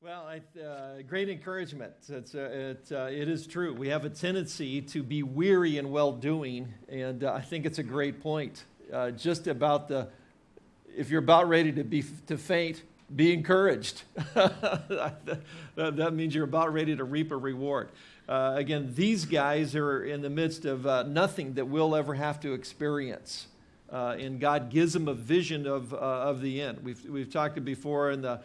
Well, uh, great encouragement. It's, uh, it, uh, it is true. We have a tendency to be weary in well doing, and uh, I think it's a great point. Uh, just about the, if you're about ready to, be, to faint, be encouraged. that, that, means you're about ready to reap a reward. Uh, again, these guys are in the midst of nothing that we'll ever have to experience. and God gives them a vision of, of the end. We've, we've talked before in the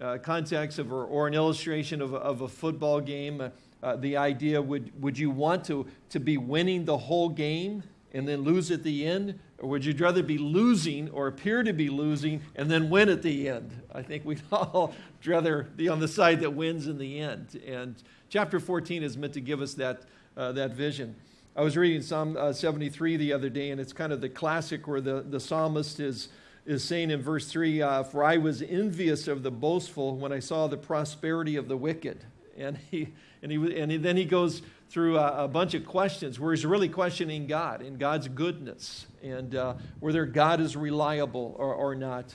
uh, context of, or, or, an illustration of a, of a football game, uh, uh, the idea would, would you want to, to be winning the whole game and then lose at the end? Or would you rather be losing or appear to be losing and then win at the end? I think we'd all rather be on the side that wins in the end. And chapter 14 is meant to give us that, uh, that vision. I was reading Psalm uh, 73 the other day, and it's kind of the classic where the, the psalmist is is saying in verse 3 uh, For I was envious of the boastful when I saw the prosperity of the wicked. And, he, and, he, and he, then he goes through a, a, bunch of questions where he's really questioning God and God's goodness and uh, whether God is reliable or, or not.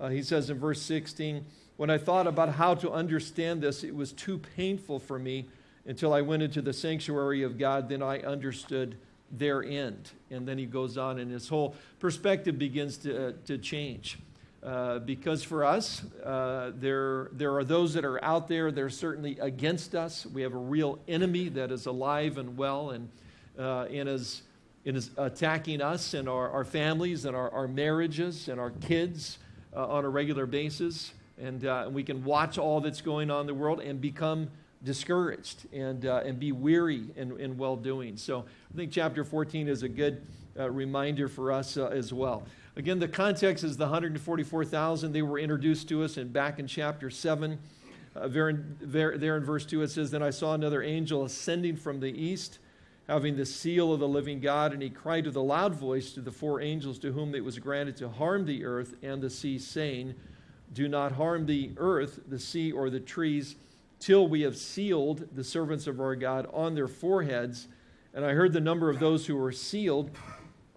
Uh, he says in verse 16, When I thought about how to understand this, it was too painful for me until I went into the sanctuary of God. Then I understood their end. And then he goes on, and his whole perspective begins to, uh, to change. Uh, because for us, uh, there, there are those that are out there that are certainly against us. We have a real enemy that is alive and well and, uh, and, is, and is attacking us and our, our families and our, our marriages and our kids uh, on a regular basis. And, uh, and we can watch all that's going on in the world and become discouraged and, uh, and be weary in, in well doing. So I think chapter 14 is a good uh, reminder for us uh, as well. Again, the context is the 144,000. They were introduced to us in, back in chapter 7. Uh, there, in, there, there in verse 2, it says, Then I saw another angel ascending from the east, having the seal of the living God, and he cried with a loud voice to the four angels to whom it was granted to harm the earth and the sea, saying, Do not harm the earth, the sea, or the trees till we have sealed the servants of our God on their foreheads. And I heard the number of those who were sealed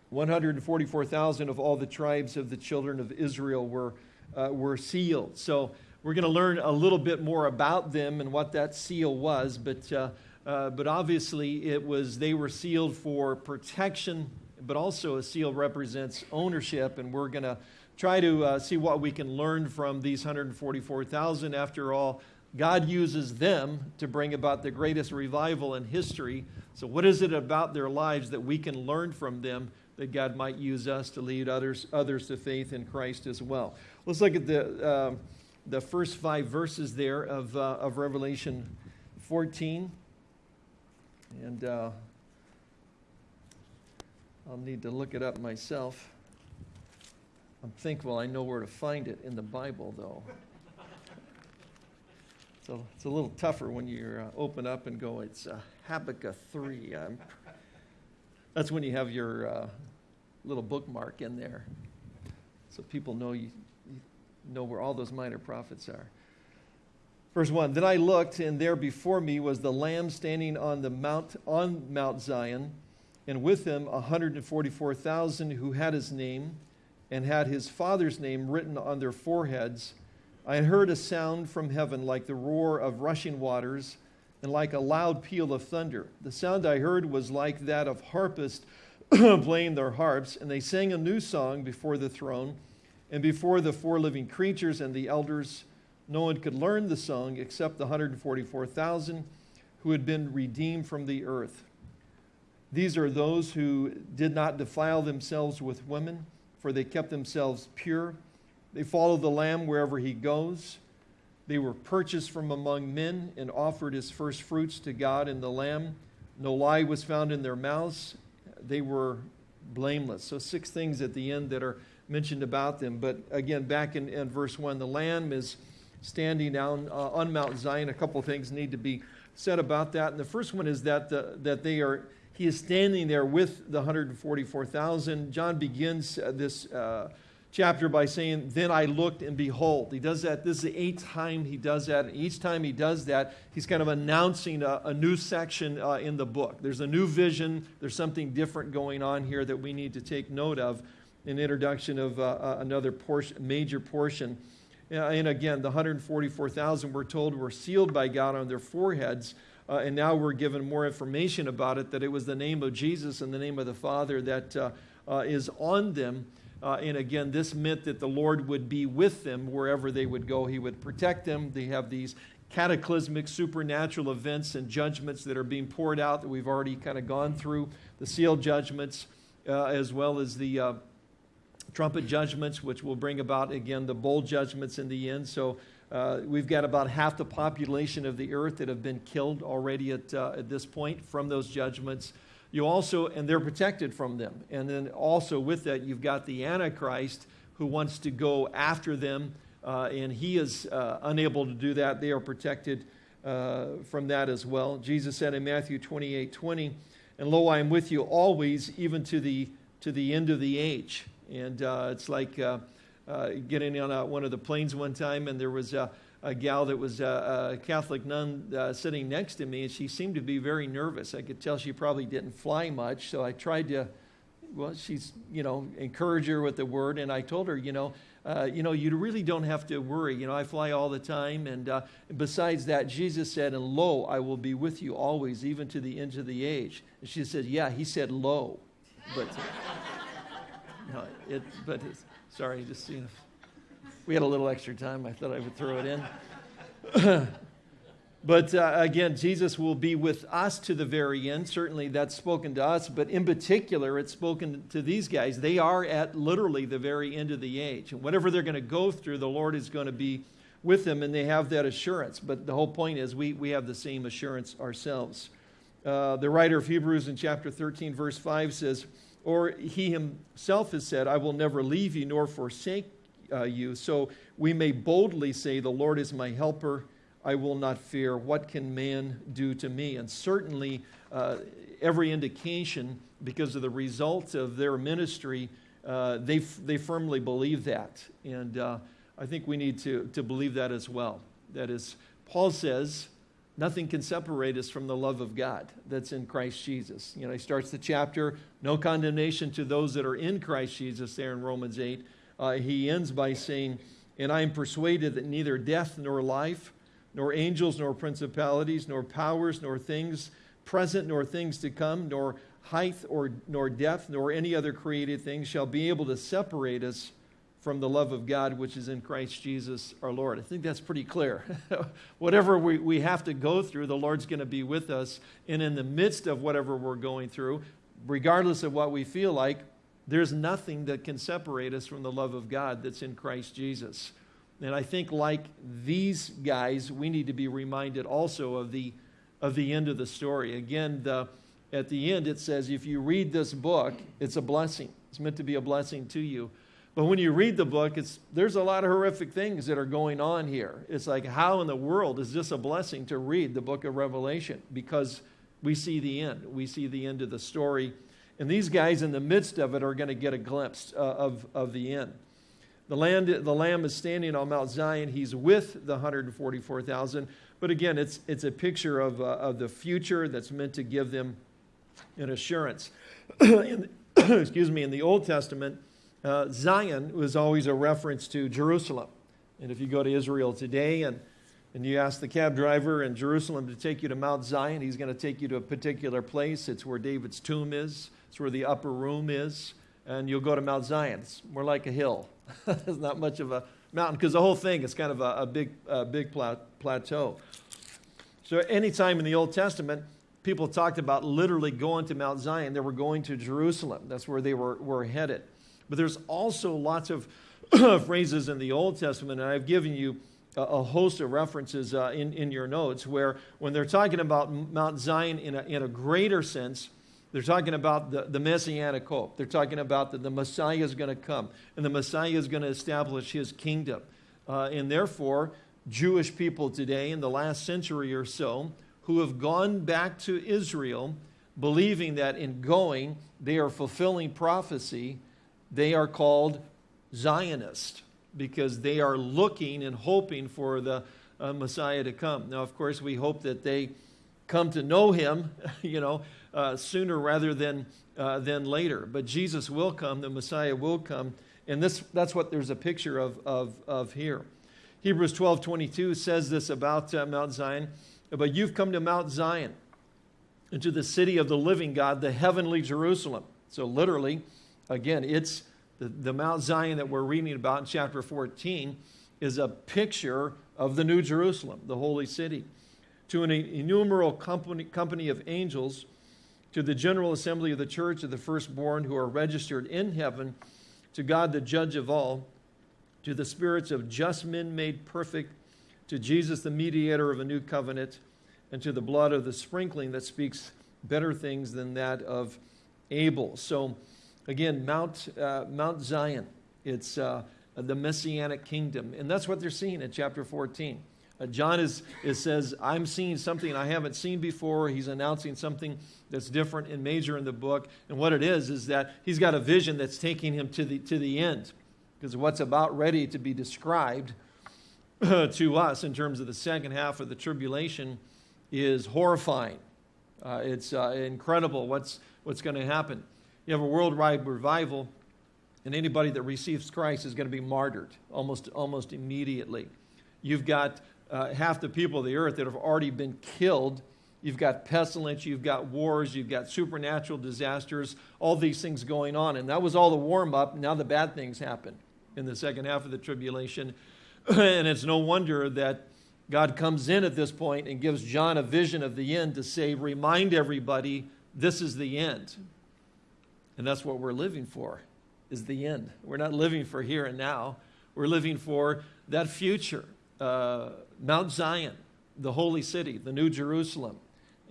144,000 of all the tribes of the children of Israel were, uh, were sealed. So we're going to learn a little bit more about them and what that seal was, but, uh, uh, but obviously it was they were sealed for protection, but also a seal represents ownership, and we're going to try to uh, see what we can learn from these 144,000. After all, God uses them to bring about the greatest revival in history. So, what is it about their lives that we can learn from them that God might use us to lead others, others to faith in Christ as well? Let's look at the, uh, the first five verses there of, uh, of Revelation 14. And uh, I'll need to look it up myself. I'm thankful I know where to find it in the Bible, though. So it's a little tougher when you uh, open up and go, it's uh, Habakkuk 3. Um, that's when you have your uh, little bookmark in there. So people know you, you know where all those minor prophets are. Verse 1 Then I looked, and there before me was the Lamb standing on, the mount, on Mount Zion, and with him 144,000 who had his name and had his father's name written on their foreheads. I heard a sound from heaven like the roar of rushing waters and like a loud peal of thunder. The sound I heard was like that of harpists playing their harps, and they sang a new song before the throne and before the four living creatures and the elders. No one could learn the song except the 144,000 who had been redeemed from the earth. These are those who did not defile themselves with women, for they kept themselves pure they follow the Lamb wherever he goes. They were purchased from among men and offered as first fruits to God and the Lamb. No lie was found in their mouths. They were blameless. So, six things at the end that are mentioned about them. But again, back in, in verse 1, the Lamb is standing down uh, on Mount Zion. A couple things need to be said about that. And the first one is that, the, that they are, he is standing there with the 144,000. John begins uh, this. Uh, chapter by saying, Then I looked and behold. He does that. This is the eighth time he does that. And each time he does that, he's kind of announcing a, a new section uh, in the book. There's a new vision, there's something different going on here that we need to take note of in introduction of uh, uh, another portion, major portion. And again, the 144,000 we're told were sealed by God on their foreheads. Uh, and now we're given more information about it that it was the name of Jesus and the name of the Father that uh, uh, is on them. Uh, and again, this meant that the Lord would be with them wherever they would go. He would protect them. They have these cataclysmic supernatural events and judgments that are being poured out that we've already kind of gone through the sealed judgments, uh, as well as the uh, trumpet judgments, which will bring about, again, the bowl judgments in the end. So uh, we've got about half the population of the earth that have been killed already at, uh, at this point from those judgments. You also, and they're protected from them. And then also with that, you've got the Antichrist who wants to go after them, uh, and he is uh, unable to do that. They are protected uh, from that as well. Jesus said in Matthew 28 20, And lo, I am with you always, even to the, to the end of the age. And uh, it's like, uh, getting on a, one of the planes one time, and there was a, a gal that was a, a Catholic nun uh, sitting next to me, and she seemed to be very nervous. I could tell she probably didn't fly much, so I tried to, well, she's, you know, encourage her with the word, and I told her, you know, uh, you know, you really don't have to worry. You know, I fly all the time, and uh, besides that, Jesus said, "And lo, I will be with you always, even to the end of the age." And she said, "Yeah, he said lo, but." no, it, but Sorry, just seeing if we had a little extra time. I thought I would throw it in. but uh, again, Jesus will be with us to the very end. Certainly, that's spoken to us, but in particular, it's spoken to these guys. They are at literally the very end of the age. And whatever they're going to go through, the Lord is going to be with them, and they have that assurance. But the whole point is, we, we have the same assurance ourselves. Uh, the writer of Hebrews in chapter 13, verse 5 says, or he himself has said, I will never leave you nor forsake uh, you. So we may boldly say, The Lord is my helper. I will not fear. What can man do to me? And certainly, uh, every indication, because of the results of their ministry, uh, they, they firmly believe that. And uh, I think we need to, to believe that as well. That is, Paul says, Nothing can separate us from the love of God that's in Christ Jesus. You know, he starts the chapter, no condemnation to those that are in Christ Jesus, there in Romans 8. Uh, he ends by saying, And I am persuaded that neither death nor life, nor angels nor principalities, nor powers, nor things present, nor things to come, nor height or nor depth, nor any other created thing shall be able to separate us from the love of God which is in Christ Jesus our Lord. I think that's pretty clear. whatever we, we have to go through, the Lord's going to be with us. And in the midst of whatever we're going through, regardless of what we feel like, there's nothing that can separate us from the love of God that's in Christ Jesus. And I think, like these guys, we need to be reminded also of the, of the end of the story. Again, the, at the end, it says, if you read this book, it's a blessing. It's meant to be a blessing to you. But when you read the book, it's, there's a lot of horrific things that are going on here. It's like, how in the world is this a blessing to read the book of Revelation? Because we see the end. We see the end of the story. And these guys in the midst of it are going to get a glimpse uh, of, of the end. The, land, the Lamb is standing on Mount Zion. He's with the 144,000. But again, it's, it's a picture of, uh, of the future that's meant to give them an assurance. in, excuse me, in the Old Testament, uh, Zion was always a reference to Jerusalem. And if you go to Israel today and, and you ask the cab driver in Jerusalem to take you to Mount Zion, he's going to take you to a particular place. It's where David's tomb is, it's where the upper room is. And you'll go to Mount Zion. It's more like a hill. it's not much of a mountain because the whole thing is kind of a, a big, a big plateau. So, anytime in the Old Testament, people talked about literally going to Mount Zion, they were going to Jerusalem. That's where they were, were headed. But there's also lots of phrases in the Old Testament, and I've given you a, a host of references uh, in, in your notes where when they're talking about Mount Zion in a, in a greater sense, they're talking about the, the messianic hope. They're talking about that the Messiah is going to come, and the Messiah is going to establish his kingdom. Uh, and therefore, Jewish people today, in the last century or so, who have gone back to Israel, believing that in going, they are fulfilling prophecy they are called Zionists because they are looking and hoping for the uh, Messiah to come. Now, of course, we hope that they come to know him, you know, uh, sooner rather than, uh, than later. But Jesus will come, the Messiah will come, and this, that's what there's a picture of, of, of here. Hebrews 12 22 says this about uh, Mount Zion. But you've come to Mount Zion, into the city of the living God, the heavenly Jerusalem. So, literally, again, it's the, the Mount Zion that we're reading about in chapter 14 is a picture of the New Jerusalem, the holy city. To an innumerable company, company of angels, to the general assembly of the church of the firstborn who are registered in heaven, to God, the judge of all, to the spirits of just men made perfect, to Jesus, the mediator of a new covenant, and to the blood of the sprinkling that speaks better things than that of Abel. So, again, Mount, uh, Mount Zion, it's uh, the messianic kingdom. And that's what they're seeing in chapter 14. Uh, John is, is, says, I'm seeing something I haven't seen before. He's announcing something that's different and major in the book. And what it is, is that he's got a vision that's taking him to the, to the end. Because what's about ready to be described to us in terms of the second half of the tribulation is horrifying. Uh, it's uh, incredible what's, what's going to happen. You have a worldwide revival, and anybody that receives Christ is going to be martyred almost, almost immediately. You've got uh, half the people of the earth that have already been killed. You've got pestilence, you've got wars, you've got supernatural disasters, all these things going on. And that was all the warm up. Now the bad things happen in the second half of the tribulation. and it's no wonder that God comes in at this point and gives John a vision of the end to say, remind everybody this is the end. And that's what we're living for, is the end. We're not living for here and now. We're living for that future. Uh, Mount Zion, the holy city, the New Jerusalem.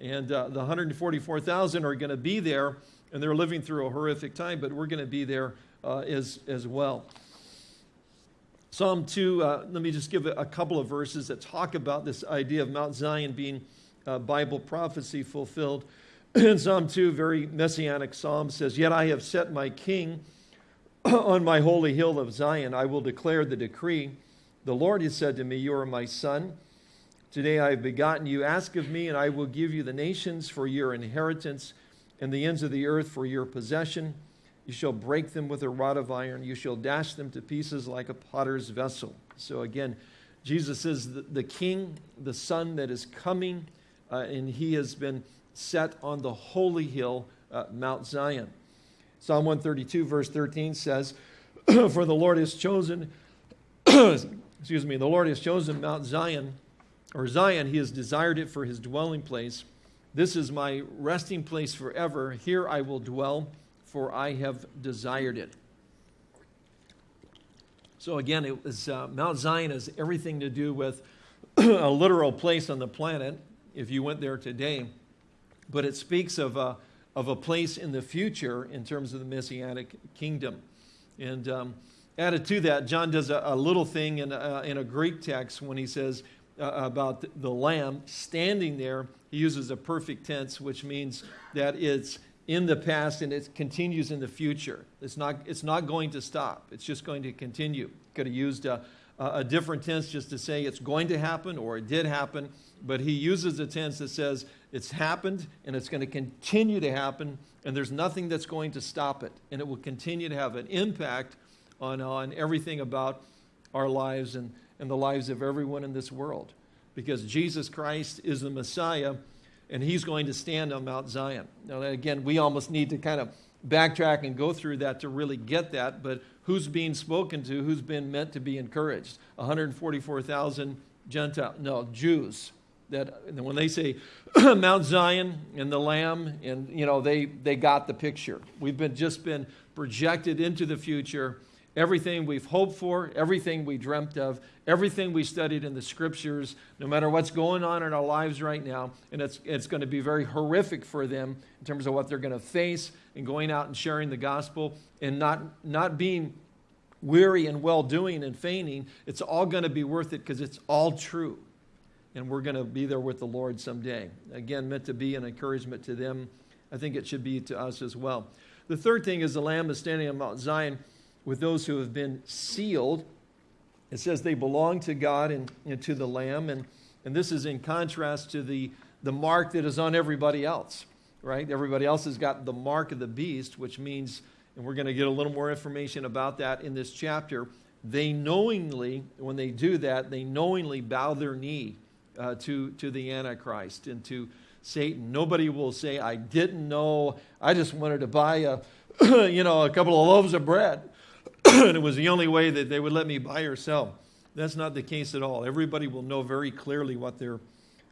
And uh, the 144,000 are going to be there, and they're living through a horrific time, but we're going to be there uh, as, as well. Psalm 2, uh, let me just give a, couple of verses that talk about this idea of Mount Zion being uh, Bible prophecy fulfilled. In Psalm 2, very messianic psalm says, Yet I have set my king on my holy hill of Zion. I will declare the decree. The Lord has said to me, You are my son. Today I have begotten you. Ask of me, and I will give you the nations for your inheritance and the ends of the earth for your possession. You shall break them with a rod of iron. You shall dash them to pieces like a potter's vessel. So again, Jesus is the, the king, the son that is coming, uh, and he has been set on the holy hill, uh, Mount Zion. Psalm 132, verse 13 says, For the Lord has chosen, excuse me, the Lord has chosen Mount Zion, or Zion, he has desired it for his dwelling place. This is my resting place forever. Here I will dwell for I have desired it. So again, it was, uh, Mount Zion has everything to do with a literal place on the planet, if you went there today, but it speaks of a, of a place in the future in terms of the Messianic kingdom. And um, added to that, John does a, a little thing in a, in a Greek text when he says uh, about the lamb standing there. He uses a perfect tense, which means that it's in the past and it continues in the future. It's not, it's not going to stop. It's just going to continue. Could have used a, a different tense just to say it's going to happen or it did happen, but he uses a tense that says it's happened and it's going to continue to happen and there's nothing that's going to stop it. And it will continue to have an impact on, uh, on everything about our lives and, and the lives of everyone in this world. Because Jesus Christ is the Messiah and he's going to stand on Mount Zion. Now, again, we almost need to kind of backtrack and go through that to really get that, but who's being spoken to, who's been meant to be encouraged? 144,000 Gentile, no, Jews. That when they say Mount Zion and the Lamb, and you know they they got the picture. We've been just been projected into the future everything we've hoped for, everything we dreamt of, everything we studied in the scriptures, no matter what's going on in our lives right now. And it's, it's going to be very horrific for them in terms of what they're going to face and going out and sharing the gospel and not, not being weary and well doing and feigning. It's all going to be worth it because it's all true. And we're going to be there with the Lord someday. Again, meant to be an encouragement to them. I think it should be to us as well. The third thing is the Lamb is standing on Mount Zion with those who have been sealed. It says they belong to God and, and to the Lamb. And, and this is in contrast to the, the mark that is on everybody else, right? Everybody else has got the mark of the beast, which means, and we're going to get a little more information about that in this chapter, they knowingly, when they do that, they knowingly bow their knee uh, to, to the Antichrist and to Satan. Nobody will say, I didn't know, I just wanted to buy a, you know, a couple of loaves of bread. And it was the only way that they would let me buy or sell. That's not the case at all. Everybody will know very clearly what they're,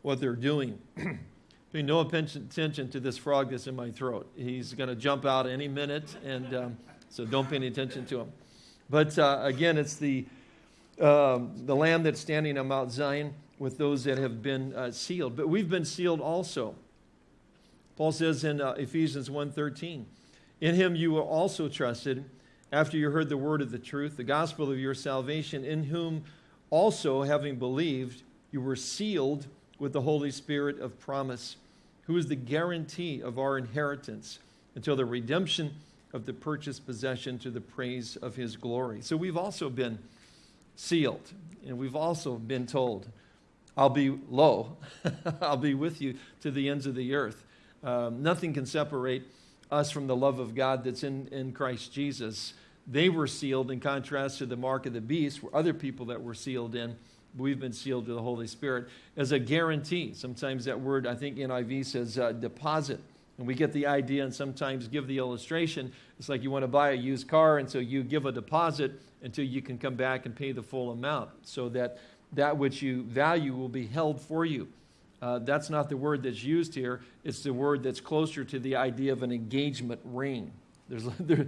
what they're doing. Pay no attention to this frog that's in my throat. He's going to jump out any minute, and um, so don't pay any attention to him. But uh, again, it's the, um, the lamb that's standing on Mount Zion with those that have been uh, sealed. But we've been sealed also. Paul says in uh, Ephesians 1.13, In him you were also trusted after you heard the word of the truth, the gospel of your salvation, in whom also, having believed, you were sealed with the Holy Spirit of promise, who is the guarantee of our inheritance until the redemption of the purchased possession to the praise of his glory. So we've also been sealed, and we've also been told, I'll be low, I'll be with you to the ends of the earth. Um, nothing can separate us from the love of God that's in, in Christ Jesus. They were sealed in contrast to the mark of the beast, were other people that were sealed in. We've been sealed to the Holy Spirit as a guarantee. Sometimes that word, I think NIV says uh, deposit. And we get the idea and sometimes give the illustration. It's like you want to buy a used car, and so you give a deposit until you can come back and pay the full amount so that that which you value will be held for you. Uh, that's not the word that's used here. It's the word that's closer to the idea of an engagement ring. There's, there,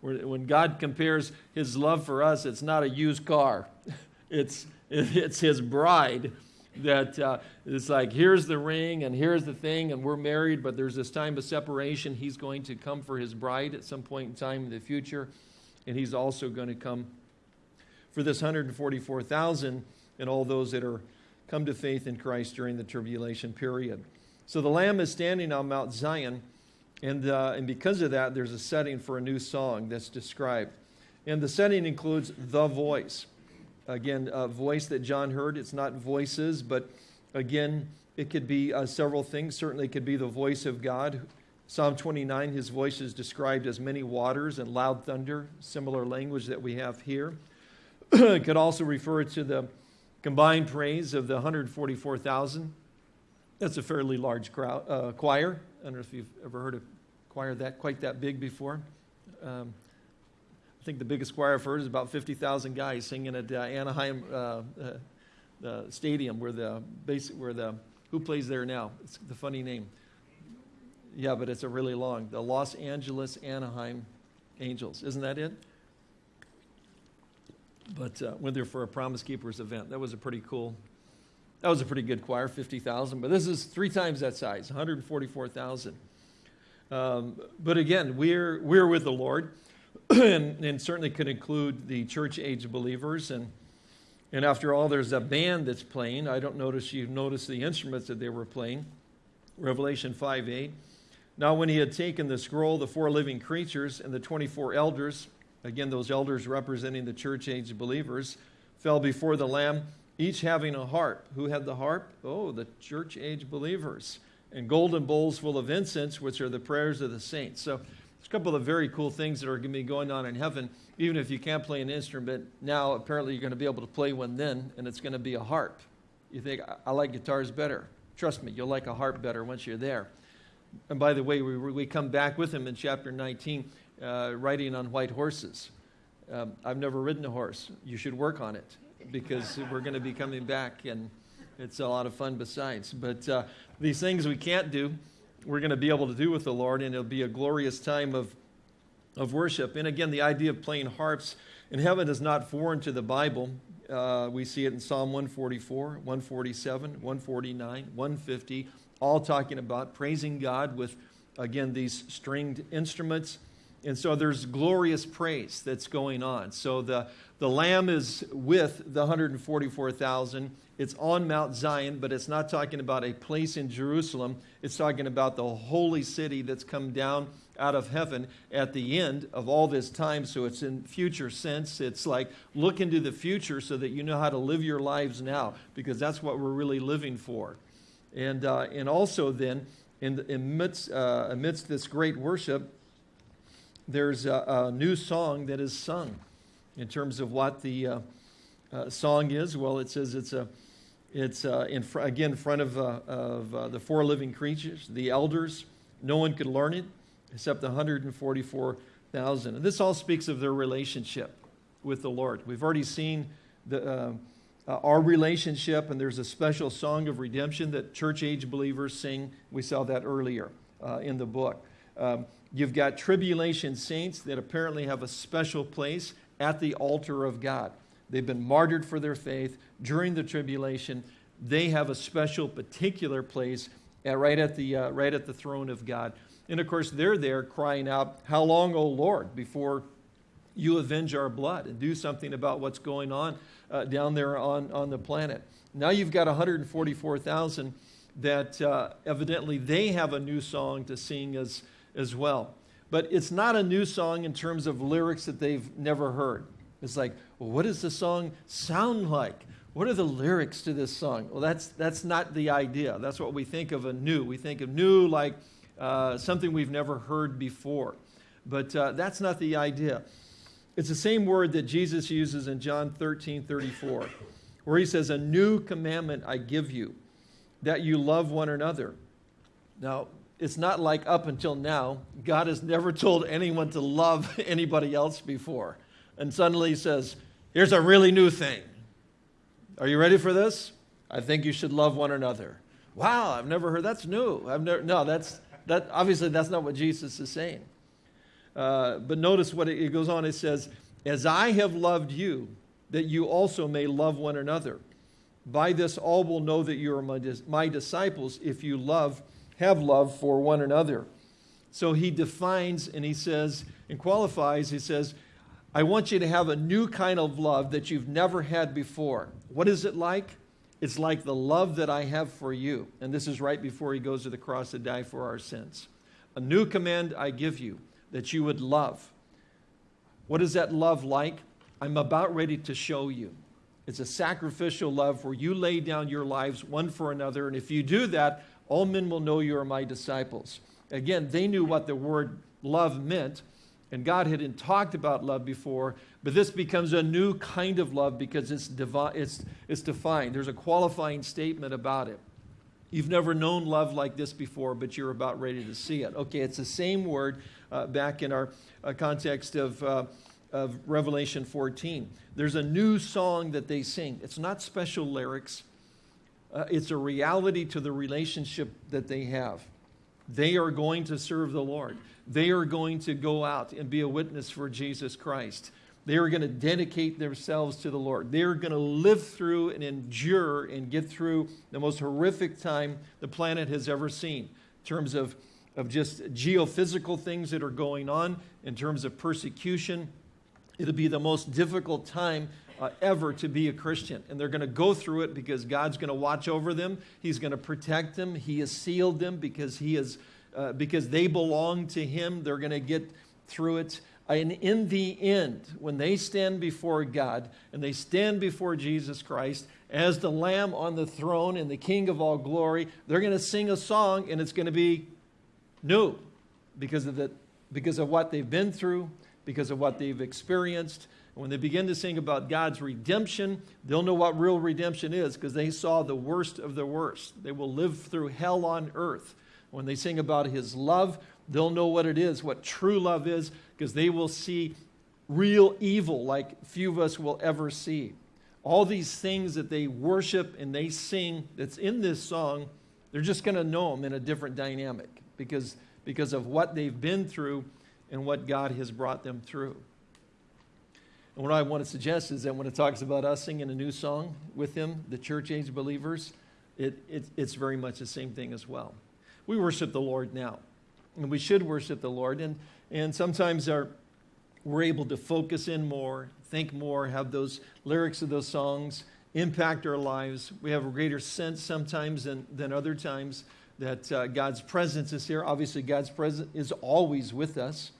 when God compares his love for us, it's not a used car, it's, it's his bride. That uh, it's like, here's the ring and here's the thing, and we're married, but there's this time of separation. He's going to come for his bride at some point in time in the future, and he's also going to come for this 144,000 and all those that are come to faith in Christ during the tribulation period. So the Lamb is standing on Mount Zion, and, uh, and because of that, there's a setting for a new song that's described. And the setting includes the voice. Again, a voice that John heard. It's not voices, but again, it could be uh, several things. Certainly, it could be the voice of God. Psalm 29, his voice is described as many waters and loud thunder, similar language that we have here. it could also refer to the combined praise of the 144,000. That's a fairly large crowd, uh, choir. I don't know if you've ever heard a choir that quite that big before. Um, I think the biggest choir I've heard is about 50,000 guys singing at uh, Anaheim uh, uh Stadium, where the basic, where the who plays there now? It's the funny name. Yeah, but it's a really long. The Los Angeles Anaheim Angels. Isn't that it? But uh, went there for a Promise Keepers event. That was a pretty cool, that was a pretty good choir, 50,000. But this is three times that size, 144,000. Um, but again, we're, we're with the Lord, and, and certainly could include the church age believers. And, and after all, there's a band that's playing. I don't notice you notice the instruments that they were playing. Revelation 5 8. Now, when he had taken the scroll, the four living creatures and the 24 elders, again, those elders representing the church age believers, fell before the Lamb, each having a harp. Who had the harp? Oh, the church age believers. And golden bowls full of incense, which are the prayers of the saints. So, there's a couple of very cool things that are going to be going on in heaven. Even if you can't play an instrument now, apparently you're going to be able to play one then, and it's going to be a harp. You think, I like guitars better. Trust me, you'll like a harp better once you're there. And by the way, we, we come back with him in chapter 19 uh, riding on white horses. Um, I've never ridden a horse. You should work on it because we're going to be coming back and it's a lot of fun besides. But uh, these things we can't do, we're going to be able to do with the Lord, and it'll be a glorious time of, of worship. And again, the idea of playing harps in heaven is not foreign to the Bible. Uh, we see it in Psalm 144, 147, 149, 150, all talking about praising God with, again, these stringed instruments and so there's glorious praise that's going on. So the, the Lamb is with the 144,000. It's on Mount Zion, but it's not talking about a place in Jerusalem. It's talking about the holy city that's come down out of heaven at the end of all this time. So it's in future sense. It's like look into the future so that you know how to live your lives now, because that's what we're really living for. And, uh, and also, then, in the, amidst, uh, amidst this great worship, there's a, a, new song that is sung. in terms of what the uh, uh, song is. Well, it says it's a it's uh, in fr- again in front of, uh, of uh, the four living creatures, the elders. No one could learn it except the 144,000. And this all speaks of their relationship with the Lord. We've already seen the, our relationship, and there's a special song of redemption that church age believers sing. We saw that earlier in the book. Um, you've got tribulation saints that apparently have a special place at the altar of God. They've been martyred for their faith during the tribulation. They have a special, particular place at, right, at the, uh, right at the throne of God. And of course, they're there crying out, How long, O Lord, before you avenge our blood and do something about what's going on uh, down there on, on the planet? Now you've got 144,000 that uh, evidently they have a new song to sing as, as well. But it's not a new song in terms of lyrics that they've never heard. It's like, well, what does the song sound like? What are the lyrics to this song? Well, that's, that's not the idea. That's what we think of a new. We think of new like uh, something we've never heard before. But uh, that's not the idea. It's the same word that Jesus uses in John 13 34, where he says, A new commandment I give you, that you love one another. Now, it's not like up until now, God has never told anyone to love anybody else before. And suddenly he says, Here's a really new thing. Are you ready for this? I think you should love one another. Wow, I've never heard that's new. I've never no, that's that obviously that's not what Jesus is saying. Uh, but notice what it, it goes on. It says, "As I have loved you, that you also may love one another. By this, all will know that you are my, my disciples if you love, have love for one another." So he defines and he says and qualifies. He says, I want you to have a new kind of love that you've never had before. What is it like? It's like the love that I have for you. And this is right before he goes to the cross to die for our sins. A new command I give you that you would love. What is that love like? I'm about ready to show you. It's a sacrificial love where you lay down your lives one for another. And if you do that, all men will know you are my disciples. Again, they knew what the word love meant and God hadn't talked about love before, but this becomes a new kind of love because it's, devi- it's, it's defined. There's a qualifying statement about it. You've never known love like this before, but you're about ready to see it. Okay, it's the same word uh, back in our uh, context of, uh, of Revelation 14. There's a new song that they sing. It's not special lyrics, uh, it's a reality to the relationship that they have. They are going to serve the Lord. They are going to go out and be a witness for Jesus Christ. They are going to dedicate themselves to the Lord. They are going to live through and endure and get through the most horrific time the planet has ever seen in terms of, of just geophysical things that are going on, in terms of persecution. It'll be the most difficult time uh, ever to be a Christian. And they're going to go through it because God's going to watch over them. He's going to protect them. He has sealed them because He has, uh, because they belong to Him. They're going to get through it. And in the end, when they stand before God and they stand before Jesus Christ as the Lamb on the throne and the King of all glory, they're going to sing a song and it's going to be new because of, the, because of what they've been through, because of what they've experienced, when they begin to sing about God's redemption, they'll know what real redemption is because they saw the worst of the worst. They will live through hell on earth. When they sing about His love, they'll know what it is, what true love is, because they will see real evil like few of us will ever see. All these things that they worship and they sing that's in this song, they're just going to know them in a different dynamic because, because of what they've been through and what God has brought them through. And what I want to suggest is that when it talks about us singing a new song with Him, the church age believers, it, it, it's very much the same thing as well. We worship the Lord now, and we should worship the Lord. And, and sometimes our, we're able to focus in more, think more, have those lyrics of those songs impact our lives. We have a greater sense sometimes than, than other times that uh, God's presence is here. Obviously, God's presence is always with us.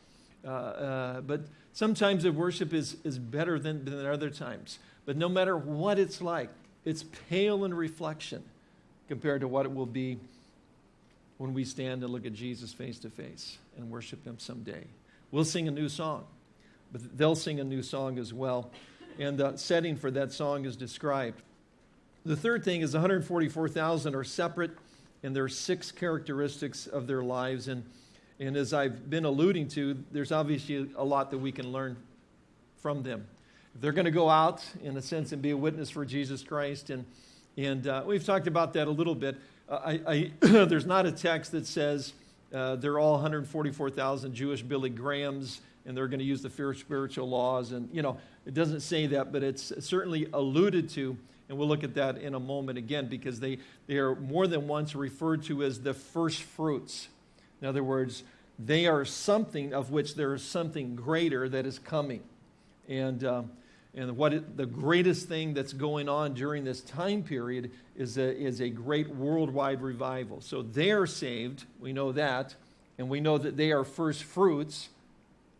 Uh, uh, but Sometimes the worship is, is better than, than other times. But no matter what it's like, it's pale in reflection compared to what it will be when we stand and look at Jesus face to face and worship Him someday. We'll sing a new song. but they'll sing a new song as well. And the setting for that song is described. The third thing is 144,000 are separate, and there are six characteristics of their lives. And, and as I've been alluding to, there's obviously a lot that we can learn from them. If they're going to go out, in a sense, and be a witness for Jesus Christ, and, and uh, we've talked about that a little bit. Uh, I, I there's not a text that says uh, they're all 144,000 Jewish Billy Grahams and they're going to use the four spiritual laws. And, you know, it doesn't say that, but it's certainly alluded to. And we'll look at that in a moment again because they, they are more than once referred to as the first fruits. In other words, they are something of which there is something greater that is coming. And, um, and what it, the greatest thing that's going on during this time period is a, is a great worldwide revival. So they are saved, we know that, and we know that they are first fruits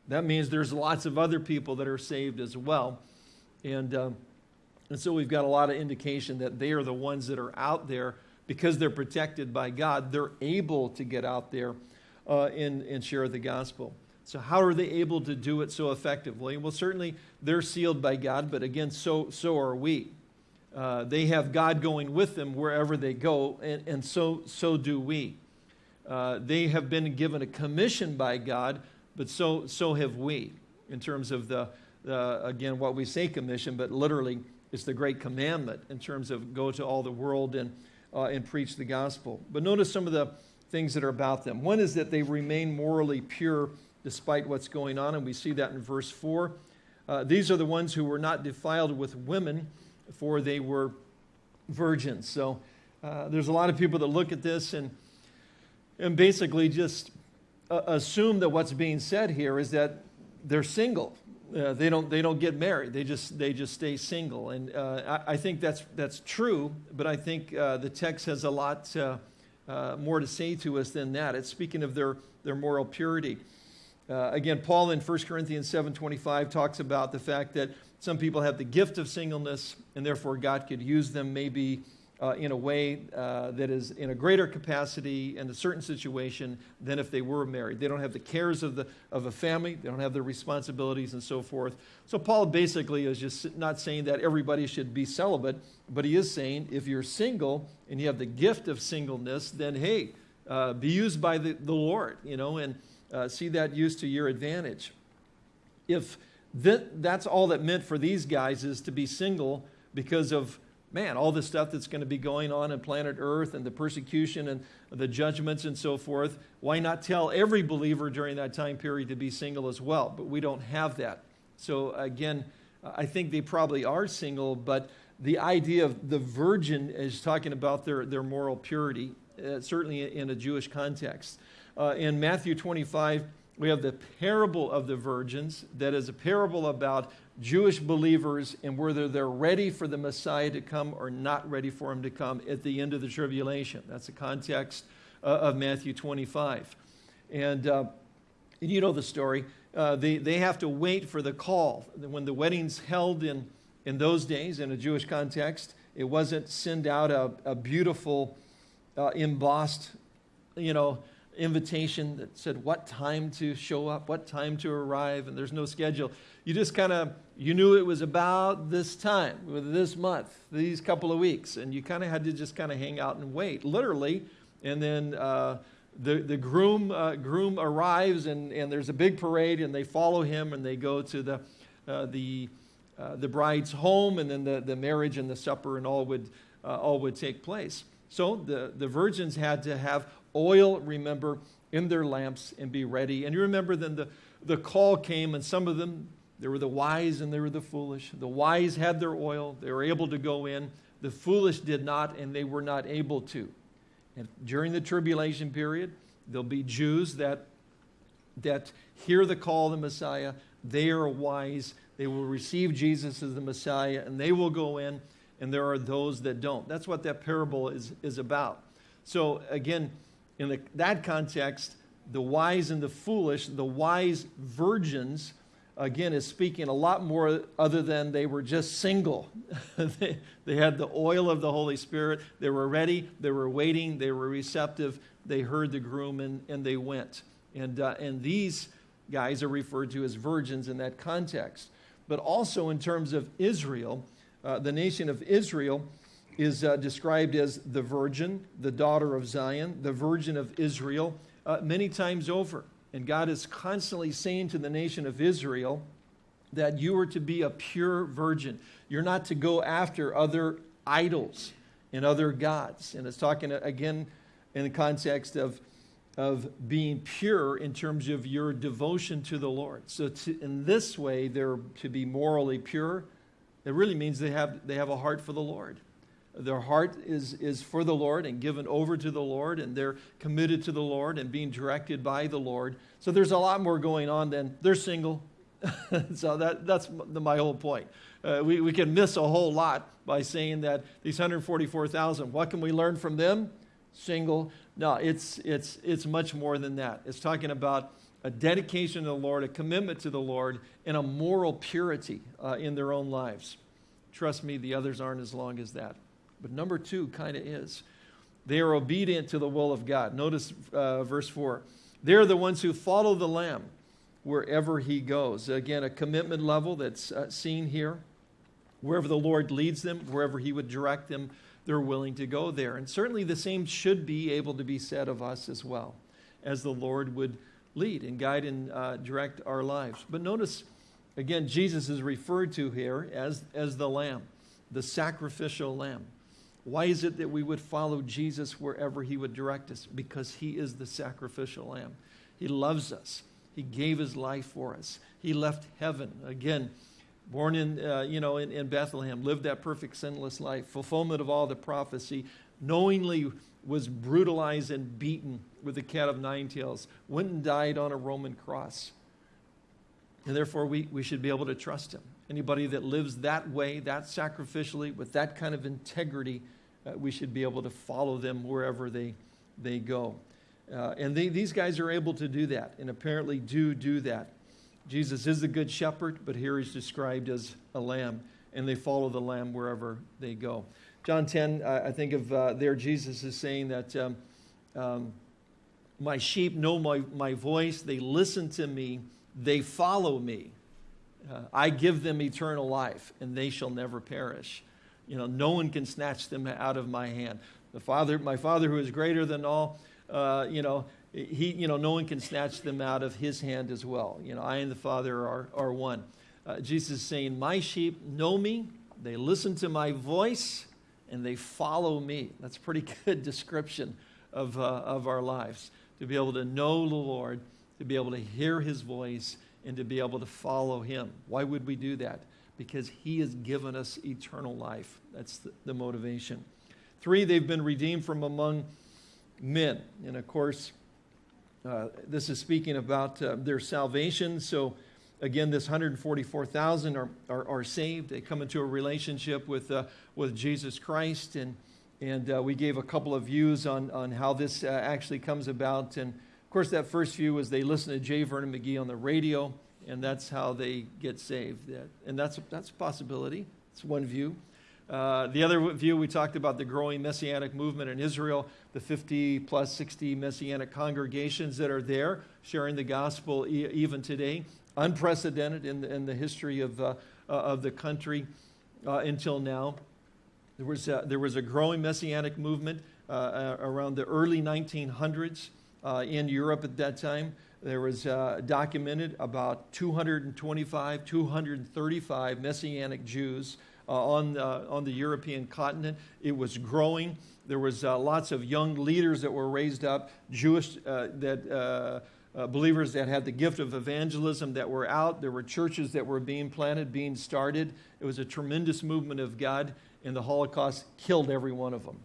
that means there's lots of other people that are saved as well. And, um, and so we've got a lot of indication that they are the ones that are out there because they're protected by God. They're able to get out there uh, and, and share the gospel. So, how are they able to do it so effectively? Well, certainly they're sealed by God, but again, so, so are we. Uh, they have God going with them wherever they go, and, and so, so do we. Uh, they have been given a commission by God but so, so have we in terms of the, uh, again, what we say commission, but literally it's the great commandment in terms of go to all the world and, uh, and preach the gospel. But notice some of the things that are about them. One is that they remain morally pure despite what's going on, and we see that in verse 4. Uh, these are the ones who were not defiled with women, for they were virgins. So uh, there's a lot of people that look at this and, and basically just uh, assume that what's being said here is that they're single. Uh, they don't they don't get married. They just they just stay single, and uh, I, I, think that's that's true. But I think uh, the text has a lot uh, uh, more to say to us than that. It's speaking of their their moral purity. again, Paul in 1 Corinthians 7:25 talks about the fact that some people have the gift of singleness, and therefore God could use them maybe uh, in a way uh, that is in a greater capacity in a certain situation than if they were married. They don't have the cares of, the, of a family, they don't have the responsibilities and so forth. So, Paul basically is just not saying that everybody should be celibate, but he is saying if you're single and you have the gift of singleness, then hey, uh, be used by the, the Lord, you know, and uh, see that used to your advantage. If that, that's all that meant for these guys is to be single because of man, all this stuff that's going to be going on in planet Earth and the persecution and the judgments and so forth, why not tell every believer during that time period to be single as well? But we don't have that. So again, I think they probably are single, but the idea of the virgin is talking about their, their moral purity, uh, certainly in a Jewish context. Uh, in Matthew 25, we have the parable of the virgins, that is a parable about Jewish believers and whether they're ready for the Messiah to come or not ready for him to come at the end of the tribulation. That's the context uh, of Matthew 25. And, uh, and you know the story. Uh, they, they have to wait for the call. When the wedding's held in, in those days, in a Jewish context, it wasn't send out a, a beautiful, uh, embossed, you know, invitation that said what time to show up, what time to arrive, and there's no schedule. You just kind of you knew it was about this time, this month, these couple of weeks, and you kind of had to just kind of hang out and wait, literally. And then uh, the the groom uh, groom arrives, and and there's a big parade, and they follow him, and they go to the uh, the uh, the bride's home, and then the the marriage and the supper and all would uh, all would take place. So the the virgins had to have oil, remember, in their lamps and be ready. And you remember then the, the call came, and some of them, there were the wise and there were the foolish. The wise had their oil, they were able to go in. The foolish did not, and they were not able to. And during the tribulation period, there'll be Jews that, that hear the call of the Messiah. They are wise. They will receive Jesus as the Messiah, and they will go in, and there are those that don't. That's what that parable is, is about. So, again, in the, that context, the wise and the foolish, the wise virgins, again, is speaking a lot more other than they were just single. they, they had the oil of the Holy Spirit. They were ready. They were waiting. They were receptive. They heard the groom and, and they went. And, uh, and these, guys are referred to as virgins in that context. But also in terms of Israel, uh, the nation of Israel is uh, described as the virgin, the daughter of Zion, the virgin of Israel, uh, many times over. And God is constantly saying to the nation of Israel that you are to be a pure virgin. You're not to go after other idols and other gods. And it's talking uh, again in the context of, of being pure in terms of your devotion to the Lord. So, to, in this way, they're to be morally pure. It really means they have, they have a heart for the Lord. Their heart is, is for the Lord and given over to the Lord, and they're committed to the Lord and being directed by the Lord. So there's a lot more going on than they're single. so that, that's my whole point. Uh, we, we can miss a whole lot by saying that these 144,000, what can we learn from them? Single. No, it's, it's, it's much more than that. It's talking about a dedication to the Lord, a commitment to the Lord, and a moral purity uh, in their own lives. Trust me, the others aren't as long as that. But number two kind of is. They are obedient to the will of God. Notice uh, verse 4. They're the ones who follow the Lamb wherever he goes. Again, a commitment level that's uh, seen here. Wherever the Lord leads them, wherever he would direct them, they're willing to go there. And certainly the same should be able to be said of us as well, as the Lord would lead and guide and uh, direct our lives. But notice, again, Jesus is referred to here as, as the Lamb, the sacrificial Lamb. Why is it that we would follow Jesus wherever he would direct us? Because he is the sacrificial lamb. He loves us. He gave his life for us. He left heaven. Again, born in, uh, you know, in, in Bethlehem, lived that perfect sinless life, fulfillment of all the prophecy, knowingly was brutalized and beaten with the cat of nine tails, went and died on a Roman cross. And therefore, we, we should be able to trust him. Anybody that lives that way, that sacrificially, with that kind of integrity, uh, we should be able to follow them wherever they, they go. Uh, and they, these guys are able to do that, and apparently do do that. Jesus is the good shepherd, but here he's described as a lamb, and they follow the lamb wherever they go. John 10, uh, I think of uh, there, Jesus is saying that um, um, my sheep know my, my voice, they listen to me, they follow me. Uh, I give them eternal life, and they shall never perish. You know, no one can snatch them out of my hand. The Father, my Father who is greater than all, uh, you know, he, you know, no one can snatch them out of his hand as well. You know, I and the Father are, are one. Uh, Jesus is saying, My sheep know me, they listen to my voice, and they follow me. That's a pretty good description of, uh, of our lives. To be able to know the Lord, to be able to hear his voice, and to be able to follow him. Why would we do that? Because he has given us eternal life. That's the, the motivation. Three, they've been redeemed from among men. And of course, uh, this is speaking about uh, their salvation. So, again, this 144,000 are, are, are, saved. They come into a relationship with, uh, with Jesus Christ. And, and uh, we gave a couple of views on, on how this uh, actually comes about. And of course, that first view was they listened to J. Vernon McGee on the radio and that's how they get saved. And that's, that's a possibility. It's one view. Uh, the other view, we talked about the growing messianic movement in Israel, the 50 plus 60 messianic congregations that are there sharing the gospel e- even today, unprecedented in the, in the history of, uh, uh, of the country uh, until now. There was, a, there was a growing messianic movement uh, uh, around the early 1900s in Europe at that time. There was uh, documented about 225, 235 Messianic Jews uh, on, on the European continent. It was growing. There was uh, lots of young leaders that were raised up, Jewish uh, that uh, believers that had the gift of evangelism that were out. There were churches that were being planted, being started. It was a tremendous movement of God, and the Holocaust killed every one of them.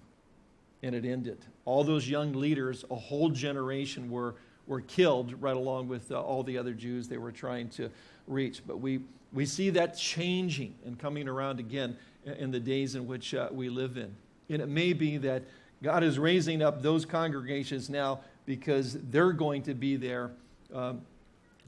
And it ended. All those young leaders, a whole generation were were killed right along with uh, all the other Jews they were trying to reach. But we, we see that changing and coming around again in the days in which uh, we live in. And it may be that God is raising up those congregations now because they're going to be there um,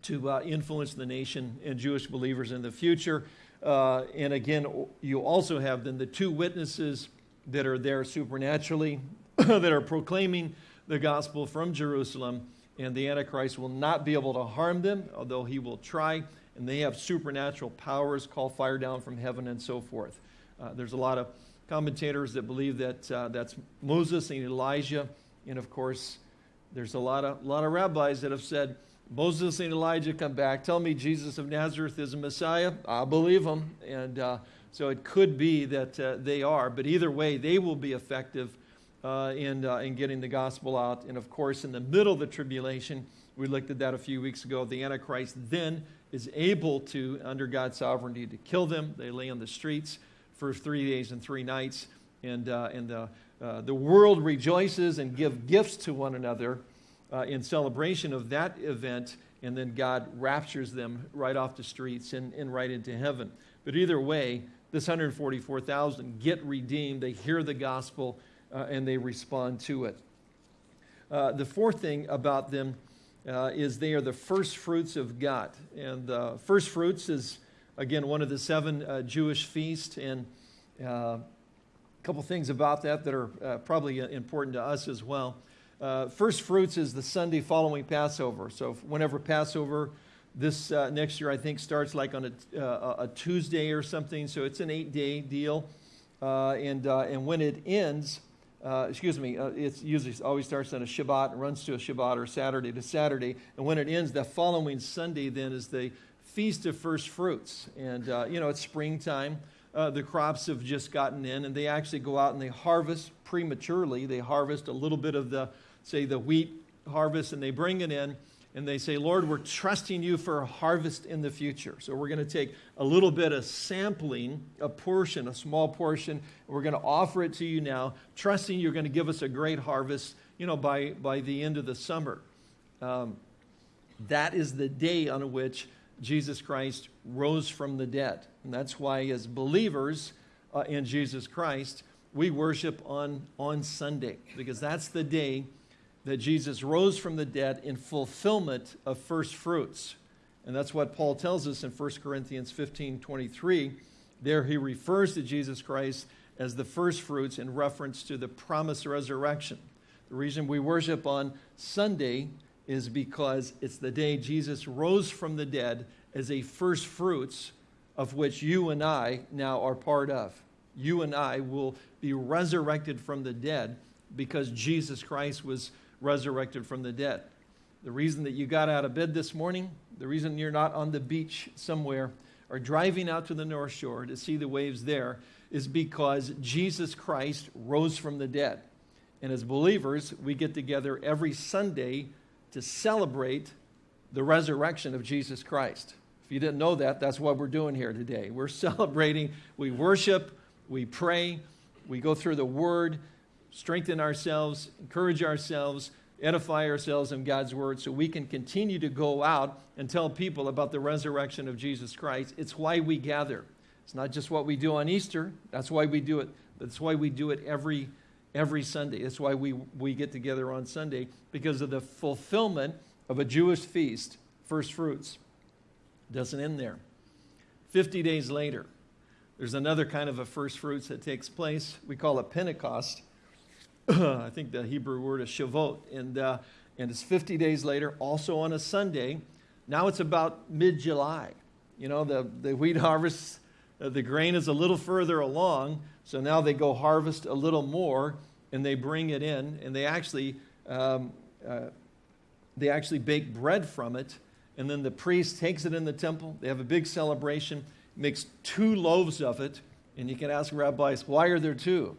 to uh, influence the nation and Jewish believers in the future. Uh, and again, you also have then the two witnesses that are there supernaturally that are proclaiming the gospel from Jerusalem and the Antichrist will not be able to harm them, although he will try, and they have supernatural powers, call fire down from heaven, and so forth. Uh, there's a lot of commentators that believe that uh, that's Moses and Elijah, and of course, there's a lot of, lot of rabbis that have said, Moses and Elijah come back, tell me Jesus of Nazareth is a Messiah. I believe them. And uh, so it could be that uh, they are, but either way, they will be effective uh, in, uh, in getting the gospel out. And of course, in the middle of the tribulation, we looked at that a few weeks ago. The Antichrist then is able to, under God's sovereignty, to kill them. They lay on the streets for three days and three nights. And, uh, and uh, uh, the world rejoices and give gifts to one another uh, in celebration of that event. And then God raptures them right off the streets and, and right into heaven. But either way, this 144,000 get redeemed. They hear the gospel uh, and they respond to it. Uh, the fourth thing about them uh, is they are the first fruits of God. And uh, first fruits is, again, one of the seven uh, Jewish feasts. And uh, a couple things about that that are uh, probably important to us as well. First fruits is the Sunday following Passover. So whenever Passover this next year, I think, starts like on a, a Tuesday or something. So it's an eight-day deal. and, and when it ends, uh, excuse me, uh, it usually always starts on a Shabbat and runs to a Shabbat or Saturday to Saturday. And when it ends, the following Sunday then is the Feast of First Fruits. And, uh, you know, it's springtime. Uh, the crops have just gotten in, and they actually go out and they harvest prematurely. They harvest a little bit of the, say, the wheat harvest, and they bring it in and they say, Lord, we're trusting you for a harvest in the future. So we're going to take a little bit of sampling, a portion, a small portion, and we're going to offer it to you now, trusting you're going to give us a great harvest, you know, by, by the end of the summer. Um, that is the day on which Jesus Christ rose from the dead. And that's why, as believers uh, in Jesus Christ, we worship on, on Sunday, because that's the day that Jesus rose from the dead in fulfillment of first fruits. And that's what Paul tells us in 1 Corinthians 15 23. There he refers to Jesus Christ as the first fruits in reference to the promised resurrection. The reason we worship on Sunday is because it's the day Jesus rose from the dead as a first fruits of which you and I now are part of. You and I will be resurrected from the dead because Jesus Christ was resurrected from the dead. The reason that you got out of bed this morning, the reason you're not on the beach somewhere or driving out to the North Shore to see the waves there is because Jesus Christ rose from the dead. And as believers, we get together every Sunday to celebrate the resurrection of Jesus Christ. If you didn't know that, that's what we're doing here today. We're celebrating, we worship, we pray, we go through the Word, strengthen ourselves, encourage ourselves, edify ourselves in God's word so we can continue to go out and tell people about the resurrection of Jesus Christ. It's why we gather. It's not just what we do on Easter. That's why we do it. That's why we do it every every Sunday. That's why we, we get together on Sunday because of the fulfillment of a Jewish feast, first fruits. It Doesn't end there. 50 days later, there's another kind of a first fruits that takes place. We call it Pentecost. I think the Hebrew word is Shavuot, and, uh, and it's 50 days later, also on a Sunday. Now it's about mid July. You know, the, the wheat harvest, uh, the grain is a little further along, so now they go harvest a little more and they bring it in, and they actually, um, uh, they actually bake bread from it, and then the priest takes it in the temple. They have a big celebration, makes two loaves of it, and you can ask rabbis, why are there two?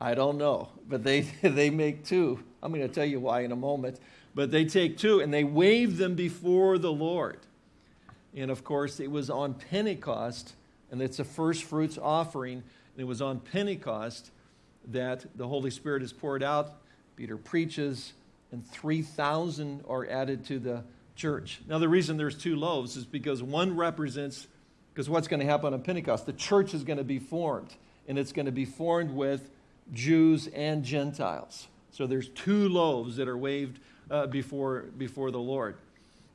I don't know, but they, they make two. I'm going to tell you why in a moment. But they take two and they wave them before the Lord. And of course, it was on Pentecost, and it's a first fruits offering. And it was on Pentecost that the Holy Spirit is poured out. Peter preaches, and 3,000 are added to the church. Now, the reason there's two loaves is because one represents, because what's going to happen on Pentecost? The church is going to be formed, and it's going to be formed with Jews and Gentiles. So there's two loaves that are waved uh, before, before the Lord.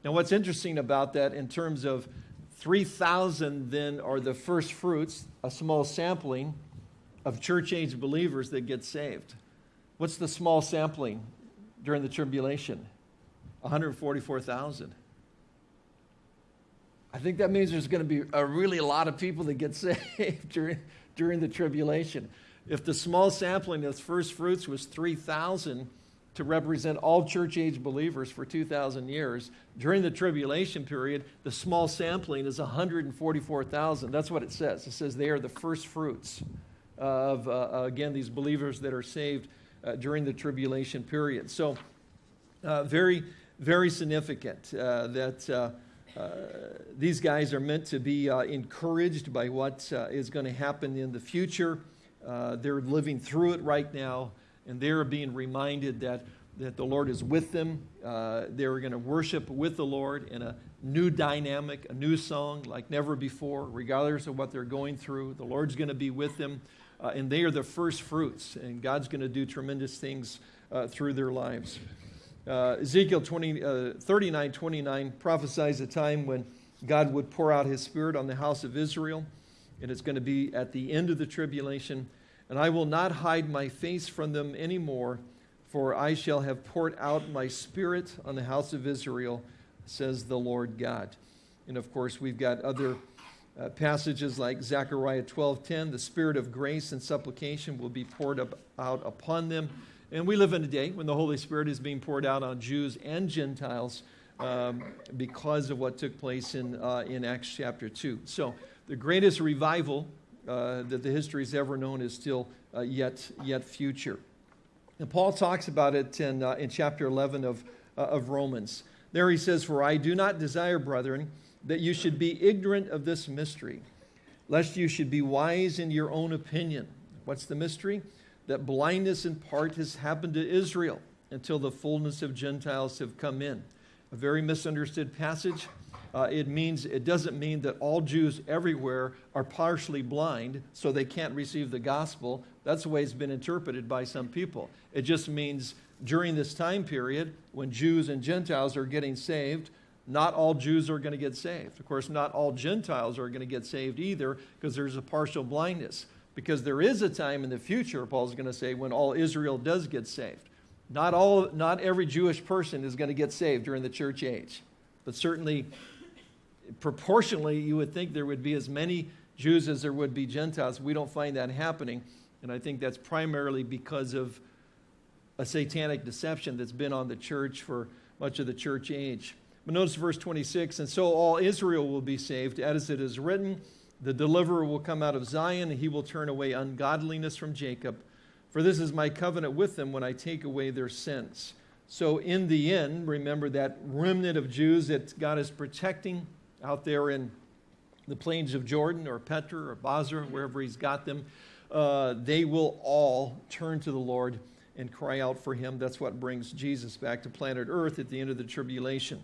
Now, what's interesting about that in terms of 3,000 then are the first fruits, a small sampling of church age believers that get saved. What's the small sampling during the tribulation? 144,000. I think that means there's going to be a really lot of people that get saved during, during the tribulation. If the small sampling of first fruits was 3,000 to represent all church age believers for 2,000 years, during the tribulation period, the small sampling is 144,000. That's what it says. It says they are the first fruits of, uh, again, these believers that are saved uh, during the tribulation period. So, uh, very, very significant uh, that uh, uh, these guys are meant to be uh, encouraged by what uh, is going to happen in the future. Uh, they're living through it right now, and they're being reminded that, that the Lord is with them. Uh, they're going to worship with the Lord in a new dynamic, a new song like never before, regardless of what they're going through. The Lord's going to be with them, uh, and they are the first fruits, and God's going to do tremendous things through their lives. Uh, Ezekiel 20, uh, 39 29 prophesies a time when God would pour out his spirit on the house of Israel, and it's going to be at the end of the tribulation. And I will not hide my face from them anymore, for I shall have poured out my spirit on the house of Israel, says the Lord God. And of course, we've got other uh, passages like Zechariah 12:10, the spirit of grace and supplication will be poured up, out upon them and we live in a day when the Holy Spirit is being poured out on Jews and Gentiles um, because of what took place in, uh, in Acts chapter 2. So the greatest revival uh, that the history has ever known is still uh, yet, yet future. And Paul talks about it in, uh, in chapter 11 of, uh, of Romans. There he says, For I do not desire, brethren, that you should be ignorant of this mystery, lest you should be wise in your own opinion. What's the mystery? that blindness in part has happened to Israel until the fullness of Gentiles have come in. A very misunderstood passage. Uh, it means it doesn't mean that all Jews everywhere are partially blind, so they can't receive the gospel. That's the way it's been interpreted by some people. It just means during this time period when Jews and Gentiles are getting saved, not all Jews are going to get saved. Of course, not all Gentiles are going to get saved either because there's a partial blindness. Because there is a time in the future, Paul's going to say, when all Israel does get saved. Not, all, not every Jewish person is going to get saved during the church age. But certainly, proportionally, you would think there would be as many Jews as there would be Gentiles. We don't find that happening. And I think that's primarily because of a satanic deception that's been on the church for much of the church age. But notice verse 26 and so all Israel will be saved, as it is written. The deliverer will come out of Zion, and he will turn away ungodliness from Jacob. For this is my covenant with them when I take away their sins. So, in the end, remember that remnant of Jews that God is protecting out there in the plains of Jordan or Petra or Bozrah, wherever He's got them, uh, they will all turn to the Lord and cry out for Him. That's what brings Jesus back to planet Earth at the end of the tribulation.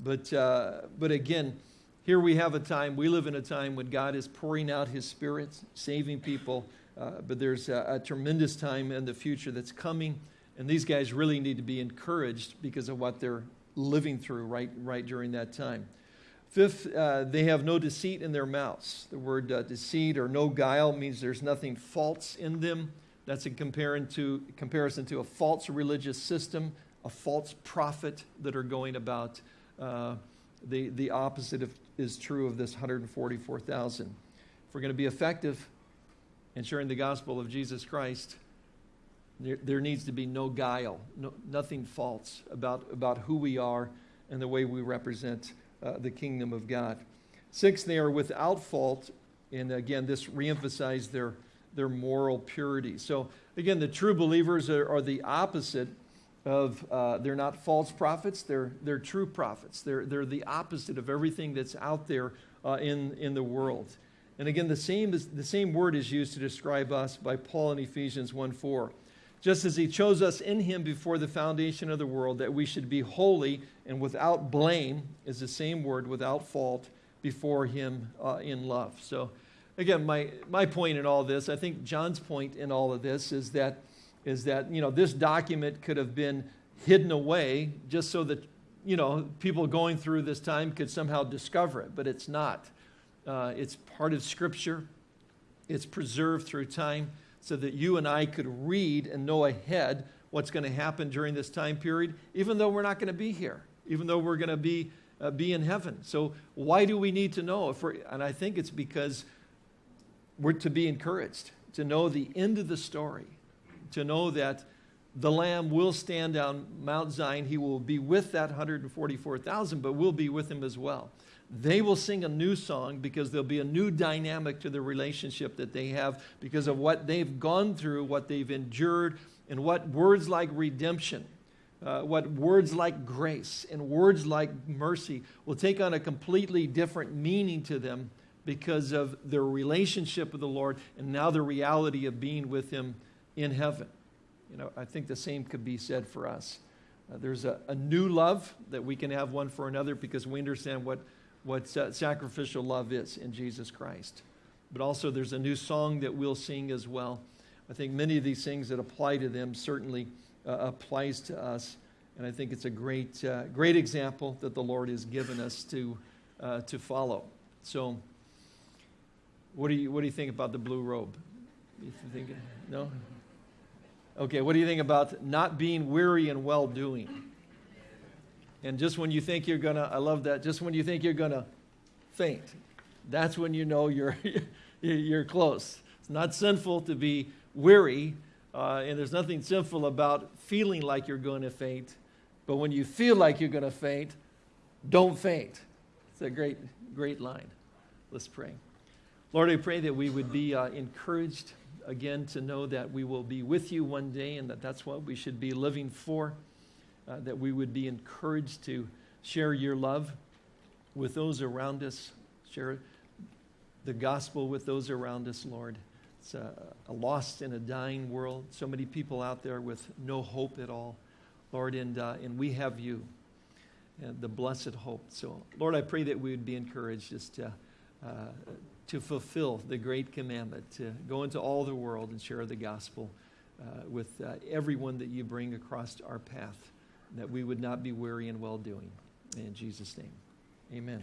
But, uh, but again, here we have a time, we live in a time when God is pouring out his spirit, saving people, uh, but there's a, a, tremendous time in the future that's coming, and these guys really need to be encouraged because of what they're living through right, right during that time. Fifth, uh, they have no deceit in their mouths. The word uh, deceit or no guile means there's nothing false in them. That's in to, comparison to a false religious system, a false prophet that are going about uh, the, the opposite of is true of this 144,000. If we're going to be effective in sharing the gospel of Jesus Christ, there, there needs to be no guile, no, nothing false about, about who we are and the way we represent uh, the kingdom of God. Six, they are without fault, and again, this reemphasized their, their moral purity. So, again, the true believers are, are the opposite of uh, they're not false prophets, they're, they're true prophets. They're, they're the opposite of everything that's out there uh, in, in the world. And again, the same, is, the same word is used to describe us by Paul in Ephesians 1 4. Just as he chose us in him before the foundation of the world, that we should be holy and without blame, is the same word, without fault, before him uh, in love. So, again, my, my point in all this, I think John's point in all of this is that is that you know this document could have been hidden away just so that you know people going through this time could somehow discover it, but it's not. Uh, it's part of Scripture. It's preserved through time so that you and I could read and know ahead what's going to happen during this time period, even though we're not going to be here. even though we're going to be, uh, be in heaven. So, why do we need to know? If we're, and I think it's because we're to be encouraged, to know the end of the story, to know that the Lamb will stand on Mount Zion. He will be with that 144,000, but we'll be with him as well. They will sing a new song because there'll be a new dynamic to the relationship that they have because of what they've gone through, what they've endured, and what words like redemption, uh, what words like grace, and words like mercy will take on a completely different meaning to them because of their relationship with the Lord and now the reality of being with Him in heaven. You know, I think the same could be said for us. Uh, there's a, a, new love that we can have one for another because we understand what, what sacrificial love is in Jesus Christ. But also, there's a new song that we'll sing as well. I think many of these things that apply to them certainly uh, applies to us. And I think it's a great, uh, great example that the Lord has given us to, uh, to follow. So, what do, you, what do you think about the blue robe? You think, no? Okay, what do you think about not being weary and well doing? And just when you think you're going to, I love that, just when you think you're going to faint, that's when you know you're, you're close. It's not sinful to be weary, uh, and there's nothing sinful about feeling like you're going to faint. But when you feel like you're going to faint, don't faint. It's a great, great line. Let's pray. Lord, I pray that we would be uh, encouraged again to know that we will be with you one day and that that's what we should be living for, uh, that we would be encouraged to share your love with those around us, share the gospel with those around us, Lord. It's a, a lost and a dying world. So many people out there with no hope at all, Lord, and, uh, and we have you, and the blessed hope. So, Lord, I pray that we would be encouraged just to, uh, to fulfill the great commandment to go into all the world and share the gospel uh, with uh, everyone that you bring across our path, that we would not be weary in well doing. In Jesus' name, amen.